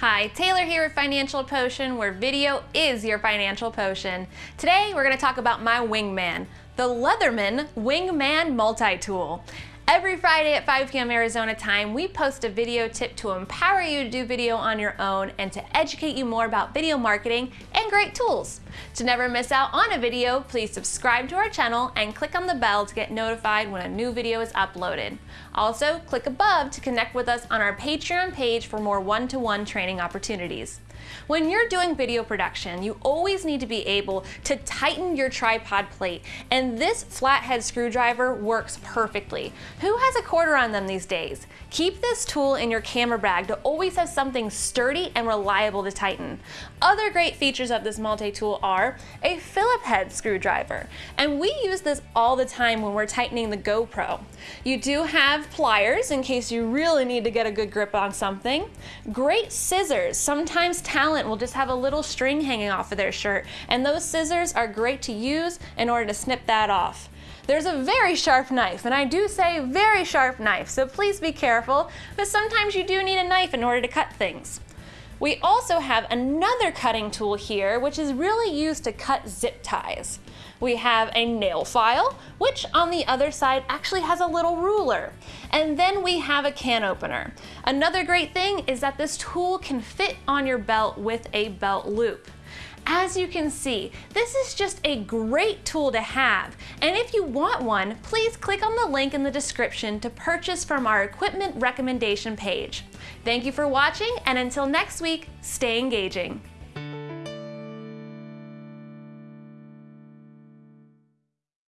Hi, Taylor here with Financial Potion, where video is your financial potion. Today, we're gonna talk about my Wingman, the Leatherman Wingman Multi-Tool. Every Friday at 5 p.m. Arizona time, we post a video tip to empower you to do video on your own and to educate you more about video marketing and great tools. To never miss out on a video, please subscribe to our channel and click on the bell to get notified when a new video is uploaded. Also, click above to connect with us on our Patreon page for more one-to-one -one training opportunities. When you're doing video production, you always need to be able to tighten your tripod plate, and this flathead screwdriver works perfectly. Who has a quarter on them these days? Keep this tool in your camera bag to always have something sturdy and reliable to tighten. Other great features of this multi-tool are a Phillip head screwdriver, and we use this all the time when we're tightening the GoPro. You do have pliers in case you really need to get a good grip on something. Great scissors. Sometimes talent will just have a little string hanging off of their shirt, and those scissors are great to use in order to snip that off. There's a very sharp knife, and I do say very sharp knife, so please be careful, but sometimes you do need a knife in order to cut things. We also have another cutting tool here, which is really used to cut zip ties. We have a nail file, which on the other side actually has a little ruler. And then we have a can opener. Another great thing is that this tool can fit on your belt with a belt loop. As you can see, this is just a great tool to have. And if you want one, please click on the link in the description to purchase from our equipment recommendation page. Thank you for watching, and until next week, stay engaging.